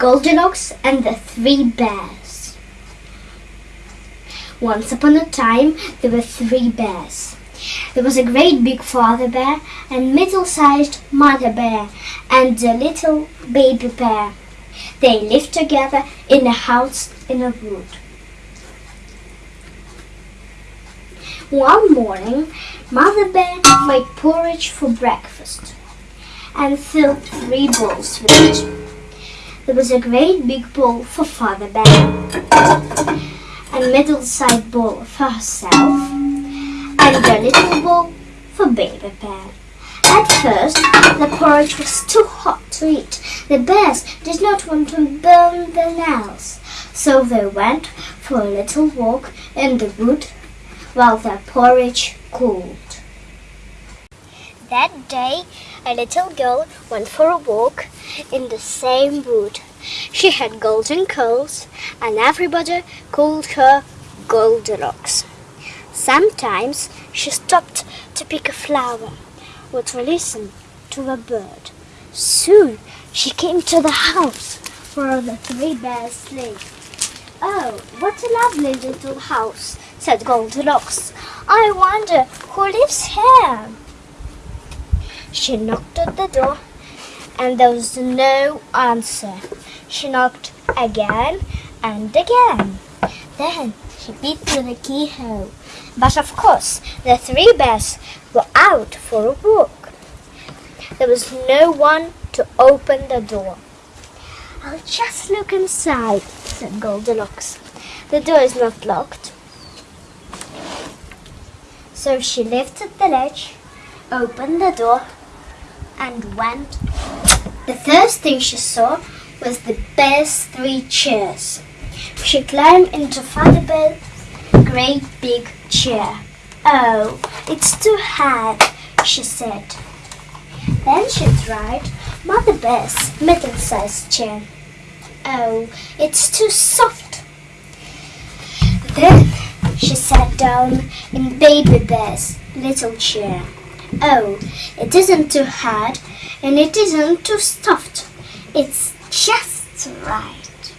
Goldilocks and the Three Bears. Once upon a time, there were three bears. There was a great big father bear, and middle-sized mother bear, and a little baby bear. They lived together in a house in a wood. One morning, Mother Bear made porridge for breakfast and filled three bowls with it. There was a great big bowl for Father Bear, a middle-sized bowl for herself, and a little bowl for Baby Bear. At first, the porridge was too hot to eat. The bears did not want to burn their nails, so they went for a little walk in the wood while their porridge cooled. That day, a little girl went for a walk in the same wood. She had golden curls, and everybody called her Goldilocks. Sometimes she stopped to pick a flower or to listen to a bird. Soon she came to the house where the three bears lived. Oh, what a lovely little house, said Goldilocks. I wonder who lives here. She knocked at the door and there was no answer. She knocked again and again. Then she beat with the keyhole. But of course, the three bears were out for a walk. There was no one to open the door. I'll just look inside, said Goldilocks. The door is not locked. So she lifted the latch, opened the door, and went. The first thing she saw was the bear's three chairs. She climbed into Father Bear's great big chair. Oh, it's too hard, she said. Then she tried Mother Bear's middle-sized chair. Oh, it's too soft. Then she sat down in Baby Bear's little chair. Oh, it isn't too hard and it isn't too soft. It's just right.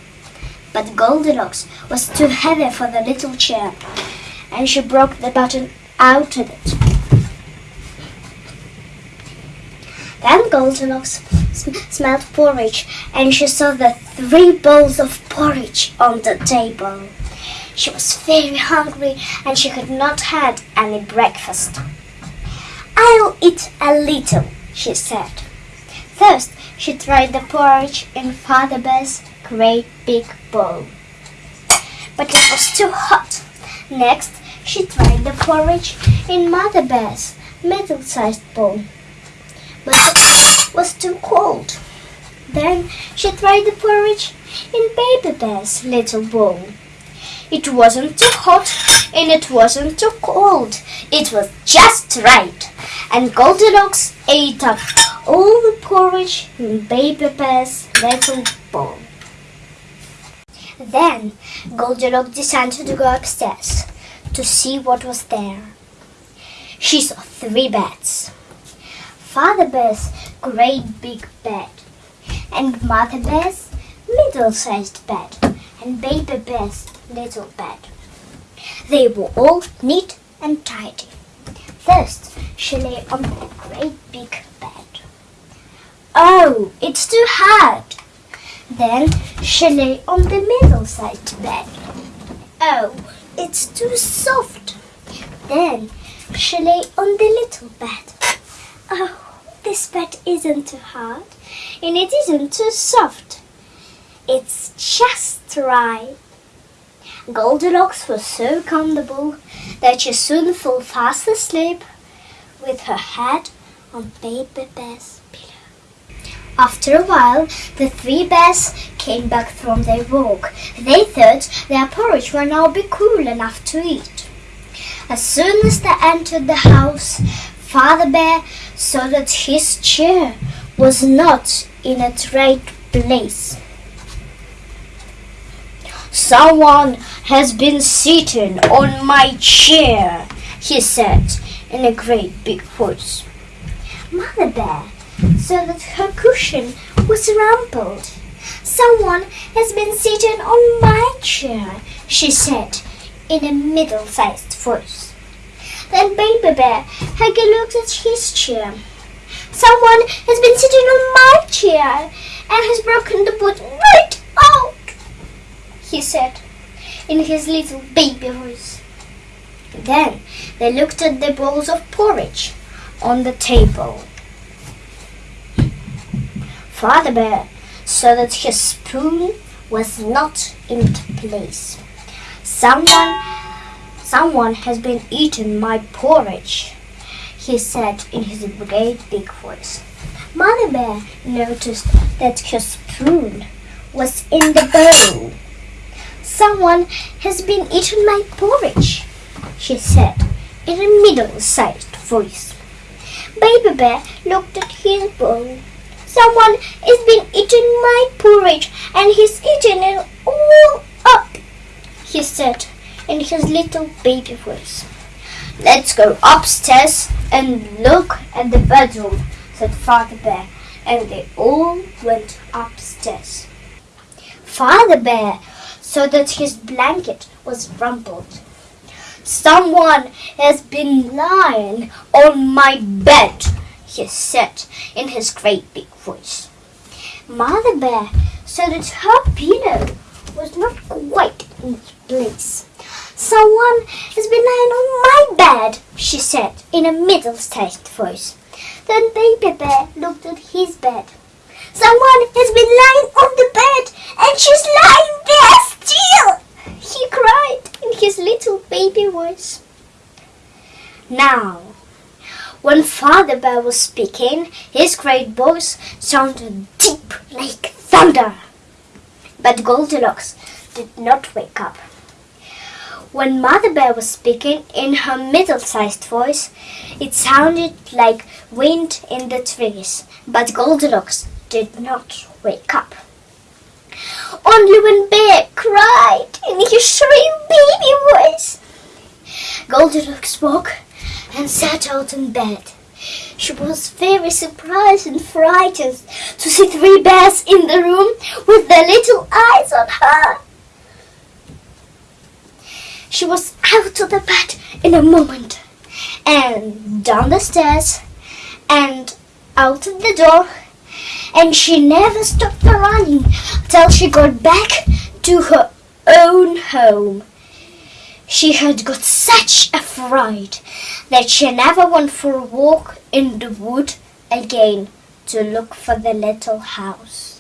But Goldilocks was too heavy for the little chair and she broke the button out of it. Then Goldilocks sm- smelled porridge and she saw the three bowls of porridge on the table. She was very hungry and she had not had any breakfast. I'll eat a little, she said. First, she tried the porridge in Father Bear's great big bowl. But it was too hot. Next, she tried the porridge in Mother Bear's middle-sized bowl. But it was too cold. Then she tried the porridge in Baby Bear's little bowl. It wasn't too hot and it wasn't too cold. It was just right. And Goldilocks ate up all the porridge in Baby Bear's little bowl. Then Goldilocks decided to go upstairs to see what was there. She saw three beds. Father Bear's great big bed, and Mother Bear's middle-sized bed, and Baby Bear's little bed. They were all neat and tidy. First, she lay on a great big bed. Oh, it's too hard. Then she lay on the middle-sized bed. Oh, it's too soft. Then she lay on the little bed. Oh, this bed isn't too hard and it isn't too soft. It's just right. Goldilocks was so comfortable that she soon fell fast asleep with her head on Baby Bear's pillow. After a while, the three bears came back from their walk. They thought their porridge would now be cool enough to eat. As soon as they entered the house, Father Bear saw that his chair was not in a right place. Someone has been sitting on my chair, he said in a great big voice. Mother Bear saw that her cushion was rumpled. Someone has been sitting on my chair, she said in a middle sized voice. Then Baby Bear had a look at his chair. Someone has been sitting on my chair and has broken the wood right he said in his little baby voice. Then they looked at the bowls of porridge on the table. Father Bear saw that his spoon was not in place. Someone, someone has been eating my porridge, he said in his great big voice. Mother Bear noticed that her spoon was in the bowl. Someone has been eating my porridge, she said in a middle-sized voice. Baby Bear looked at his bowl. Someone has been eating my porridge and he's eating it all up, he said in his little baby voice. Let's go upstairs and look at the bedroom, said Father Bear, and they all went upstairs. Father Bear saw that his blanket was rumpled. Someone has been lying on my bed, he said in his great big voice. Mother Bear saw that her pillow was not quite in its place. Someone has been lying on my bed, she said in a middle-sized voice. Then Baby Bear looked at his bed. Someone has been lying on the bed and she's lying there still, he cried in his little baby voice. Now, when Bear was speaking, his great voice sounded deep like thunder. But Goldilocks did not wake up. When Mother Bear was speaking in her middle-sized voice, it sounded like wind in the trees, but Goldilocks did not wake up. Only when Bear cried in his shrill baby voice. Goldilocks woke and sat out in bed. She was very surprised and frightened to see three bears in the room with their little eyes on her. She was out of the bed in a moment and down the stairs and out of the door and she never stopped running till she got back to her own home. She had got such a fright that she never went for a walk in the wood again to look for the little house.